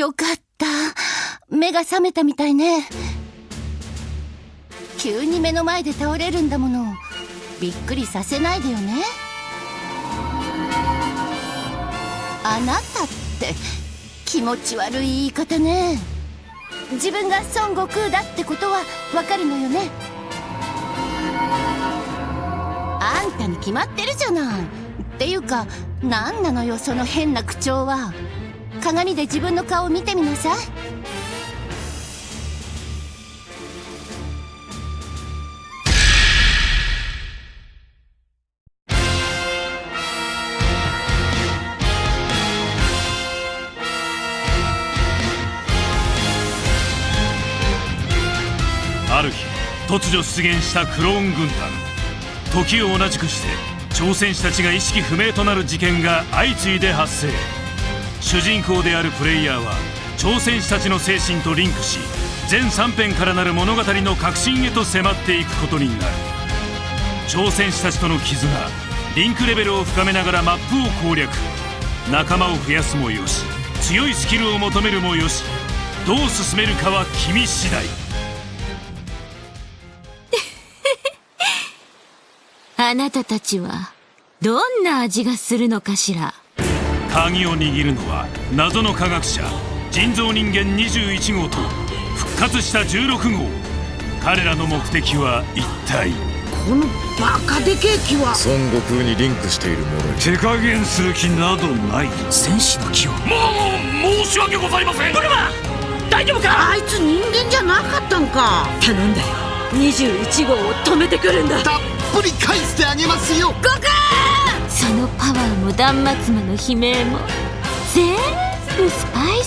よかった。目が覚めたみたいね。急に目の前で倒れるんだもの。びっくりさせないでよね。あなたって気持ち悪い言い方ね。自分が孫悟空だってことはわかるのよね。あんたに決まってるじゃない。っていうか何なのよその変な口調は。鏡で自分の顔を見てみなさい。ある日突如出現したクローン軍団。時を同じくして挑戦士たちが意識不明となる事件が相次いで発生。主人公であるプレイヤーは挑戦士たちの精神とリンクし全3編からなる物語の核心へと迫っていくことになる。挑戦士たちとの絆リンクレベルを深めながらマップを攻略。仲間を増やすもよし強いスキルを求めるもよしどう進めるかは君次第。あなたたちはどんな味がするのかしら？鍵を握るのは謎の科学者人造人間21号と復活した16号。彼らの目的は一体。このバカでけえ木は。孫悟空にリンクしているものに。手加減する気などない。戦士の木をもう申し訳ございません。ブルマ大丈夫か？あいつ人間じゃなかったんか。頼んだよ。21号を止めてくるんだ。たっぷり返してあげますよ。そのパワーも断末魔の悲鳴も全部スパイ